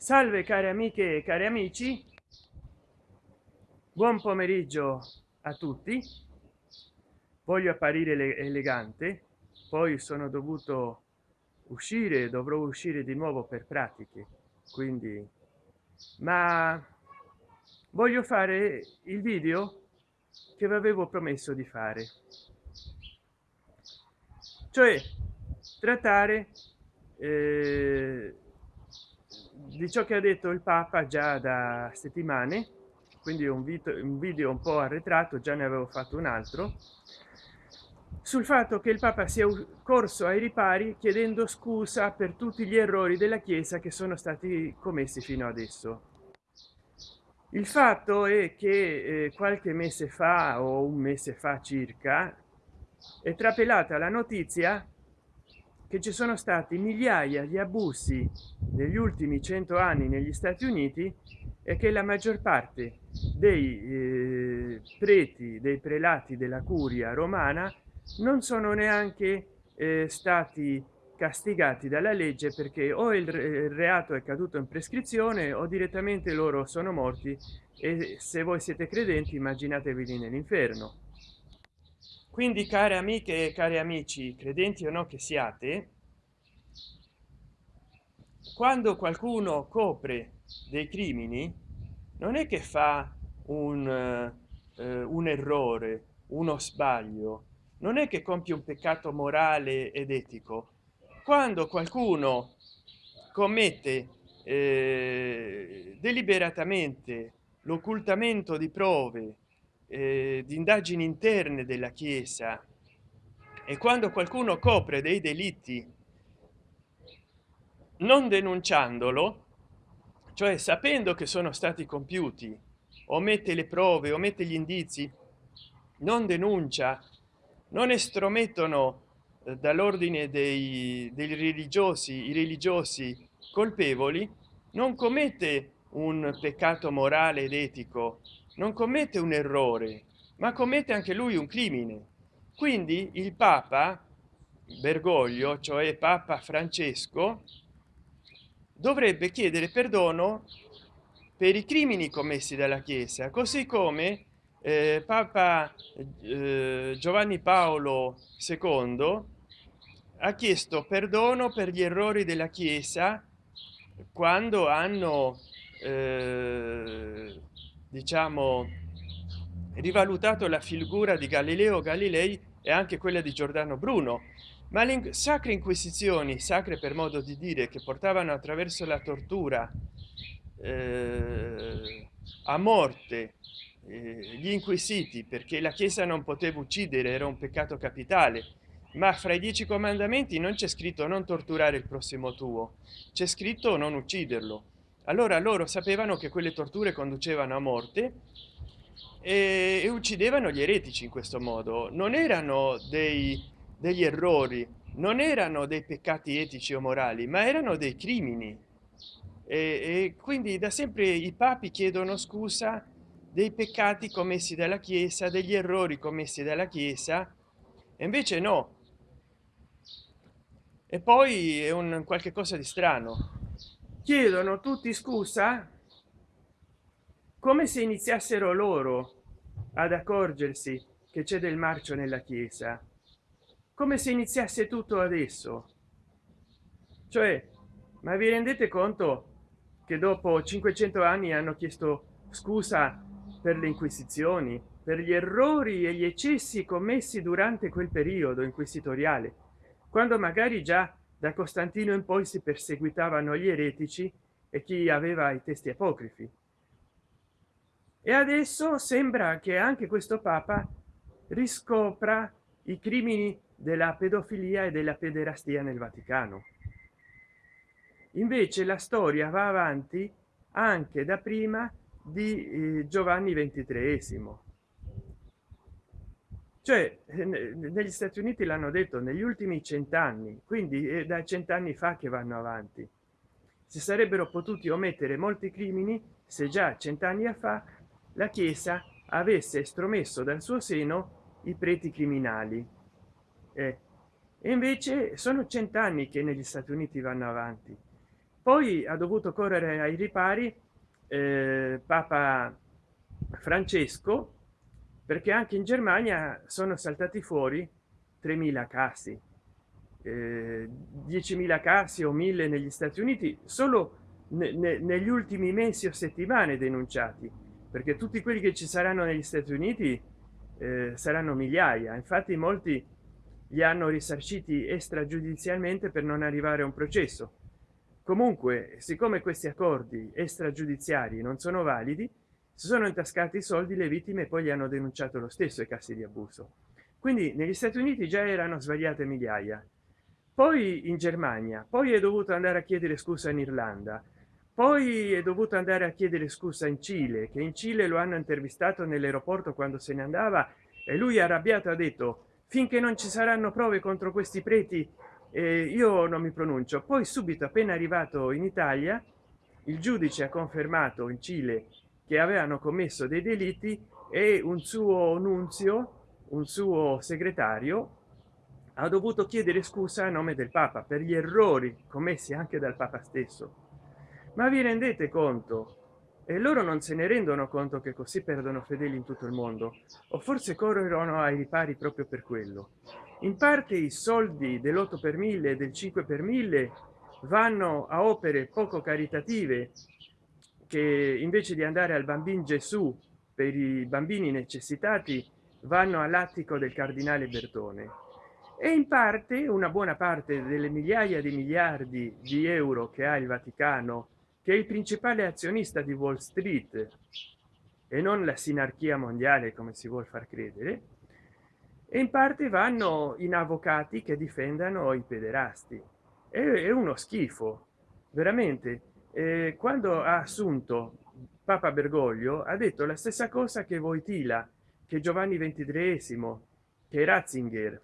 salve cari amiche e cari amici. Buon pomeriggio a tutti. Voglio apparire elegante. Poi sono dovuto uscire dovrò uscire di nuovo per pratiche quindi ma voglio fare il video che vi avevo promesso di fare. Cioè trattare eh, di ciò che ha detto il papa già da settimane quindi un video un video un po arretrato già ne avevo fatto un altro sul fatto che il papa sia corso ai ripari chiedendo scusa per tutti gli errori della chiesa che sono stati commessi fino adesso. Il fatto è che eh, qualche mese fa o un mese fa circa è trapelata la notizia che ci sono stati migliaia di abusi negli ultimi cento anni negli stati uniti e che la maggior parte dei eh, preti dei prelati della curia romana non sono neanche eh, stati castigati dalla legge perché o il reato è caduto in prescrizione o direttamente loro sono morti e se voi siete credenti immaginatevi nell'inferno quindi care amiche e cari amici credenti o no che siate quando qualcuno copre dei crimini non è che fa un, eh, un errore uno sbaglio non è che compie un peccato morale ed etico. Quando qualcuno commette eh, deliberatamente l'occultamento di prove eh, di indagini interne della chiesa. E quando qualcuno copre dei delitti non denunciandolo cioè sapendo che sono stati compiuti omette le prove omette gli indizi non denuncia non estromettono eh, dall'ordine dei, dei religiosi i religiosi colpevoli non commette un peccato morale ed etico non commette un errore ma commette anche lui un crimine. Quindi il papa bergoglio cioè papa francesco dovrebbe chiedere perdono per i crimini commessi dalla chiesa così come eh, papa eh, giovanni paolo ii ha chiesto perdono per gli errori della chiesa quando hanno eh, diciamo rivalutato la figura di galileo galilei e anche quella di giordano bruno. Ma le sacre inquisizioni sacre per modo di dire che portavano attraverso la tortura eh, a morte eh, gli inquisiti perché la chiesa non poteva uccidere era un peccato capitale. Ma fra i dieci comandamenti non c'è scritto non torturare il prossimo tuo c'è scritto non ucciderlo allora loro sapevano che quelle torture conducevano a morte e, e uccidevano gli eretici in questo modo. Non erano dei, degli errori non erano dei peccati etici o morali ma erano dei crimini. E, e quindi da sempre i papi chiedono scusa dei peccati commessi dalla chiesa degli errori commessi dalla chiesa e invece no. E poi è un qualche cosa di strano chiedono tutti scusa? Come se iniziassero loro ad accorgersi che c'è del marcio nella chiesa. Come se iniziasse tutto adesso. Cioè ma vi rendete conto che dopo 500 anni hanno chiesto scusa per le inquisizioni per gli errori e gli eccessi commessi durante quel periodo inquisitoriale? Quando magari già da costantino in poi si perseguitavano gli eretici e chi aveva i testi apocrifi. E adesso sembra che anche questo papa riscopra i crimini della pedofilia e della pederastia nel vaticano. Invece la storia va avanti anche da prima di eh, giovanni ventitreesimo cioè eh, negli stati uniti l'hanno detto negli ultimi cent'anni quindi è da cent'anni fa che vanno avanti. Si sarebbero potuti omettere molti crimini se già cent'anni fa la chiesa avesse estromesso dal suo seno i preti criminali. Eh, e invece sono cent'anni che negli stati uniti vanno avanti. Poi ha dovuto correre ai ripari eh, papa francesco perché anche in germania sono saltati fuori 3000 casi. Eh, 10.000 casi o 1000 negli stati uniti solo ne, ne, negli ultimi mesi o settimane denunciati. Perché tutti quelli che ci saranno negli stati uniti eh, saranno migliaia. Infatti molti li hanno risarciti extragiudizialmente per non arrivare a un processo. Comunque siccome questi accordi extragiudiziari non sono validi si sono intascati i soldi le vittime poi li hanno denunciato lo stesso i casi di abuso. Quindi negli stati uniti già erano svariate migliaia. Poi in germania poi è dovuto andare a chiedere scusa in irlanda poi è dovuto andare a chiedere scusa in cile che in cile lo hanno intervistato nell'aeroporto quando se ne andava e lui arrabbiato ha detto finché non ci saranno prove contro questi preti eh, io non mi pronuncio. Poi subito appena arrivato in italia il giudice ha confermato in cile che avevano commesso dei delitti e un suo nunzio un suo segretario ha dovuto chiedere scusa a nome del papa per gli errori commessi anche dal papa stesso. Ma vi rendete conto? E loro non se ne rendono conto che così perdono fedeli in tutto il mondo o forse corrono ai ripari proprio per quello. In parte i soldi dell'8 per mille del 5 per mille vanno a opere poco caritative che invece di andare al bambino gesù per i bambini necessitati vanno all'attico del cardinale bertone. E in parte una buona parte delle migliaia di miliardi di euro che ha il vaticano che è il principale azionista di wall street e non la sinarchia mondiale come si vuol far credere e in parte vanno in avvocati che difendano i pederasti. È uno schifo veramente eh, quando ha assunto papa bergoglio ha detto la stessa cosa che voitila che giovanni ventitreesimo che ratzinger.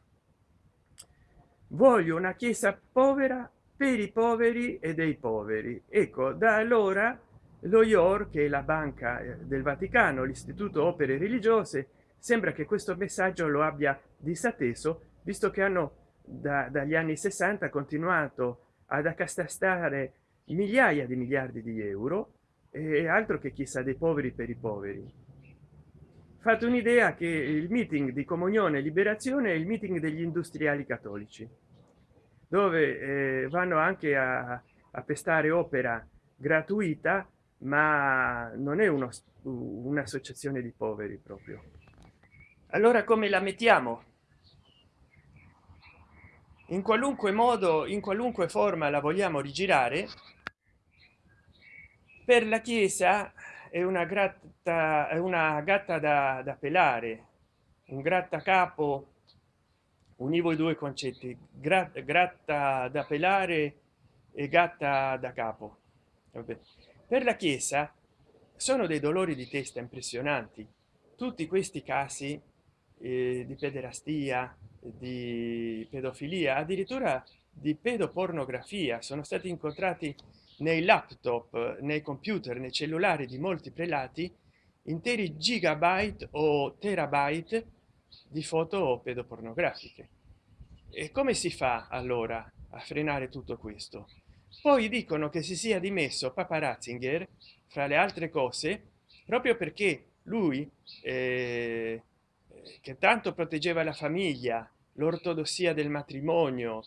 Voglio una chiesa povera per i poveri e dei poveri. Ecco da allora lo ior che è la banca eh, del vaticano l'istituto opere religiose sembra che questo messaggio lo abbia disatteso visto che hanno da, dagli anni 60 continuato ad accastastare migliaia di miliardi di euro e altro che chissà dei poveri per i poveri. Fate un'idea che il meeting di comunione e liberazione è il meeting degli industriali cattolici dove eh, vanno anche a, a pestare opera gratuita ma non è un'associazione di poveri proprio. Allora come la mettiamo? In qualunque modo in qualunque forma la vogliamo rigirare per la chiesa è una gratta è una gatta da, da pelare un grattacapo univo i due concetti Gra gratta da pelare e gatta da capo Vabbè. per la chiesa sono dei dolori di testa impressionanti tutti questi casi eh, di pederastia di pedofilia addirittura di pedopornografia sono stati incontrati nei laptop nei computer nei cellulari di molti prelati interi gigabyte o terabyte di foto pedopornografiche. E come si fa allora a frenare tutto questo? Poi dicono che si sia dimesso papa ratzinger fra le altre cose proprio perché lui eh, che tanto proteggeva la famiglia l'ortodossia del matrimonio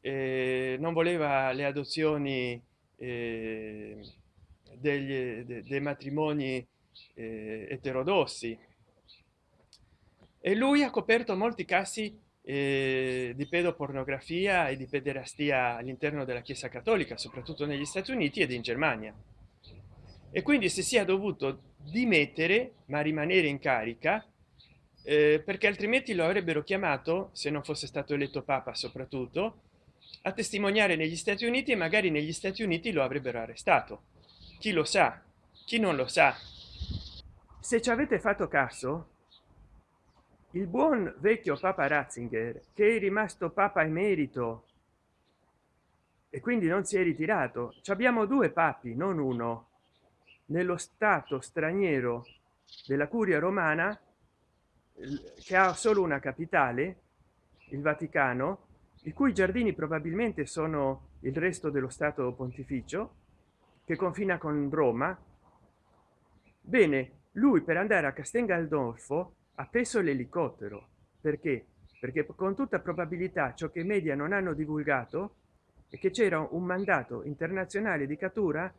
eh, non voleva le adozioni eh, degli de, dei matrimoni eh, eterodossi. E lui ha coperto molti casi eh, di pedopornografia e di pederastia all'interno della chiesa cattolica soprattutto negli stati uniti ed in germania. E quindi si sia dovuto dimettere ma rimanere in carica eh, perché altrimenti lo avrebbero chiamato se non fosse stato eletto papa soprattutto a testimoniare negli stati uniti e magari negli stati uniti lo avrebbero arrestato. Chi lo sa? Chi non lo sa? Se ci avete fatto caso il buon vecchio papa ratzinger che è rimasto papa emerito e quindi non si è ritirato ci abbiamo due papi non uno nello stato straniero della curia romana che ha solo una capitale il vaticano i cui giardini probabilmente sono il resto dello stato pontificio che confina con roma. Bene lui per andare a castel gandolfo ha preso l'elicottero. Perché? Perché con tutta probabilità ciò che i media non hanno divulgato è che c'era un mandato internazionale di cattura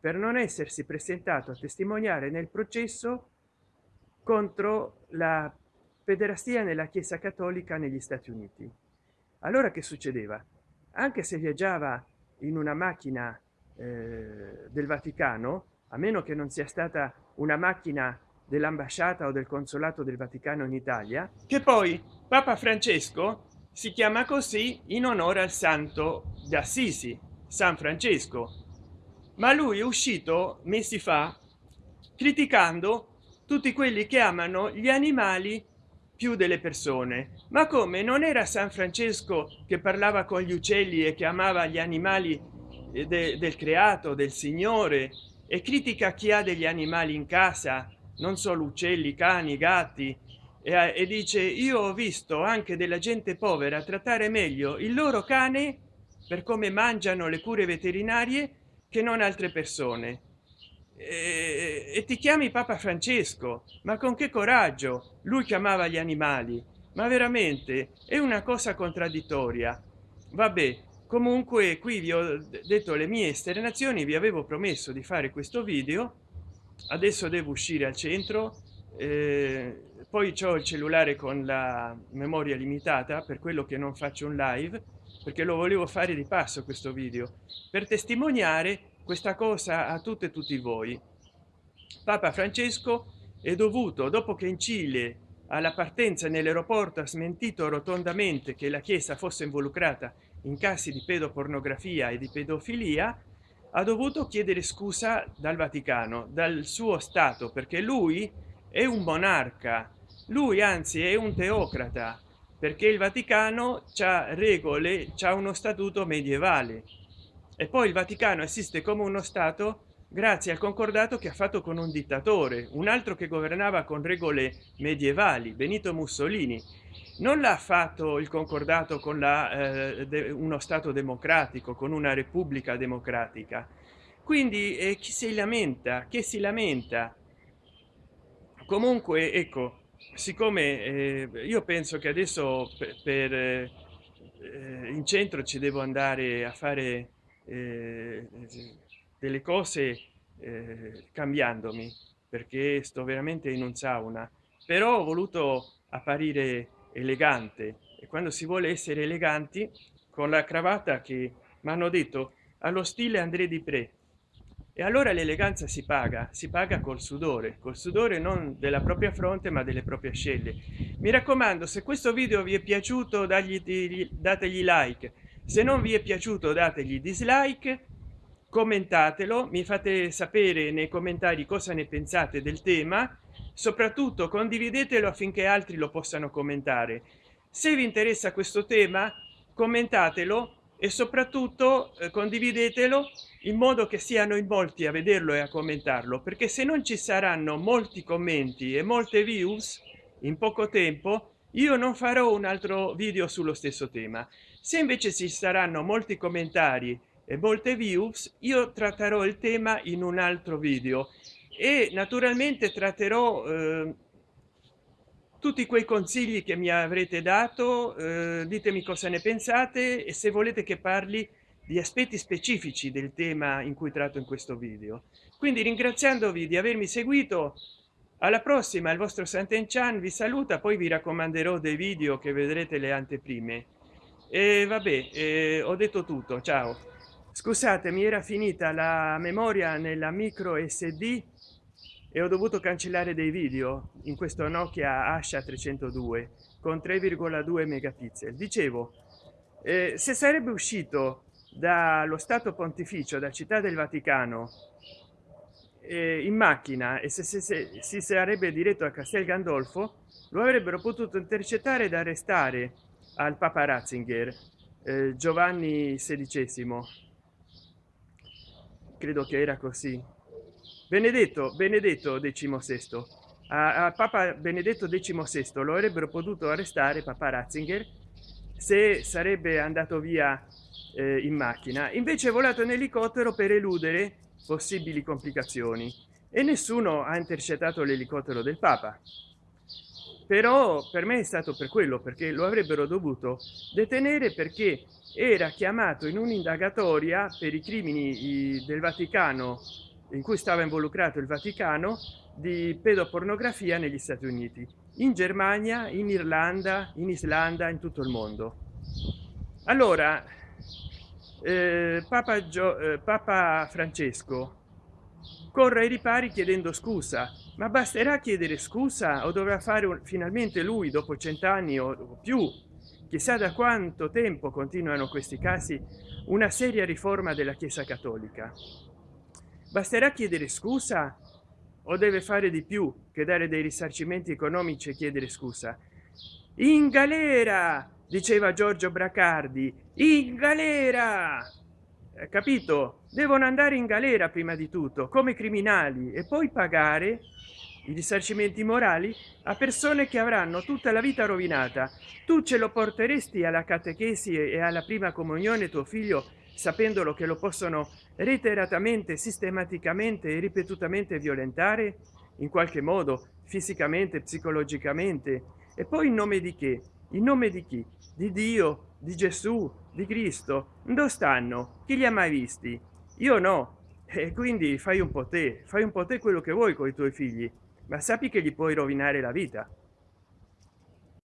per non essersi presentato a testimoniare nel processo contro la pederastia nella chiesa cattolica negli stati uniti allora che succedeva? Anche se viaggiava in una macchina eh, del vaticano a meno che non sia stata una macchina dell'ambasciata o del consolato del vaticano in italia che poi papa francesco si chiama così in onore al santo d'assisi san francesco. Ma lui è uscito mesi fa criticando tutti quelli che amano gli animali più delle persone. Ma come? Non era san francesco che parlava con gli uccelli e che amava gli animali eh, de, del creato del signore e critica chi ha degli animali in casa? Non solo uccelli cani gatti. E, e dice io ho visto anche della gente povera trattare meglio il loro cane per come mangiano le cure veterinarie che non altre persone e, ti chiami papa francesco? Ma con che coraggio? Lui chiamava gli animali. Ma veramente è una cosa contraddittoria. Vabbè comunque qui vi ho detto le mie esternazioni vi avevo promesso di fare questo video. Adesso devo uscire al centro. Eh, poi ho il cellulare con la memoria limitata per quello che non faccio un live perché lo volevo fare di passo questo video. Per testimoniare questa cosa a tutte e tutti voi. Papa francesco è dovuto dopo che in cile alla partenza nell'aeroporto ha smentito rotondamente che la chiesa fosse involucrata in casi di pedopornografia e di pedofilia ha dovuto chiedere scusa dal vaticano dal suo stato perché lui è un monarca lui anzi è un teocrata perché il vaticano ha regole c'ha uno statuto medievale e poi il vaticano esiste come uno stato grazie al concordato che ha fatto con un dittatore un altro che governava con regole medievali benito mussolini. Non l'ha fatto il concordato con la eh, uno stato democratico con una repubblica democratica. Quindi eh, chi si lamenta che si lamenta? Comunque ecco siccome eh, io penso che adesso per, per eh, in centro ci devo andare a fare eh, delle cose eh, cambiandomi perché sto veramente in un sauna. Però ho voluto apparire elegante e quando si vuole essere eleganti con la cravatta che mi hanno detto allo stile André di Pre e allora l'eleganza si paga si paga col sudore col sudore non della propria fronte ma delle proprie scelte mi raccomando se questo video vi è piaciuto dagli dategli like se non vi è piaciuto dategli dislike commentatelo mi fate sapere nei commentari cosa ne pensate del tema. Soprattutto condividetelo affinché altri lo possano commentare. Se vi interessa questo tema commentatelo e soprattutto eh, condividetelo in modo che siano in molti a vederlo e a commentarlo perché se non ci saranno molti commenti e molte views in poco tempo io non farò un altro video sullo stesso tema se invece ci saranno molti commentari e molte views io tratterò il tema in un altro video e naturalmente tratterò eh, tutti quei consigli che mi avrete dato eh, ditemi cosa ne pensate e se volete che parli di aspetti specifici del tema in cui tratto in questo video. Quindi ringraziandovi di avermi seguito alla prossima il vostro santen chan vi saluta poi vi raccomanderò dei video che vedrete le anteprime e vabbè eh, ho detto tutto ciao. Scusate mi era finita la memoria nella micro sd e ho dovuto cancellare dei video in questo nokia asha 302 con 3,2 megapixel. Dicevo eh, se sarebbe uscito dallo stato pontificio da città del vaticano eh, in macchina e se, se, se, si sarebbe diretto a castel gandolfo lo avrebbero potuto intercettare ed arrestare al papa ratzinger. Eh, giovanni xvi credo che era così. Benedetto benedetto XVI a, a papa benedetto XVI lo avrebbero potuto arrestare papa ratzinger se sarebbe andato via eh, in macchina. Invece è volato in elicottero per eludere possibili complicazioni. E nessuno ha intercettato l'elicottero del papa però per me è stato per quello perché lo avrebbero dovuto detenere perché era chiamato in un'indagatoria per i crimini del vaticano in cui stava involucrato il vaticano di pedopornografia negli stati uniti in germania in irlanda in islanda in tutto il mondo. Allora eh, papa, Gio, eh, papa francesco corre ai ripari chiedendo scusa. Ma basterà chiedere scusa o dovrà fare un, finalmente lui dopo cent'anni o più? Chissà da quanto tempo continuano questi casi una seria riforma della chiesa cattolica. Basterà chiedere scusa o deve fare di più che dare dei risarcimenti economici e chiedere scusa? In galera diceva giorgio bracardi in galera capito? Devono andare in galera prima di tutto come criminali e poi pagare i risarcimenti morali a persone che avranno tutta la vita rovinata. Tu ce lo porteresti alla catechesi e alla prima comunione tuo figlio sapendolo che lo possono reiteratamente sistematicamente e ripetutamente violentare? In qualche modo fisicamente psicologicamente? E poi in nome di che? In nome di chi? Di dio di gesù di cristo dove stanno? Chi li ha mai visti? Io no. E quindi fai un po te fai un po te quello che vuoi con i tuoi figli ma sappi che gli puoi rovinare la vita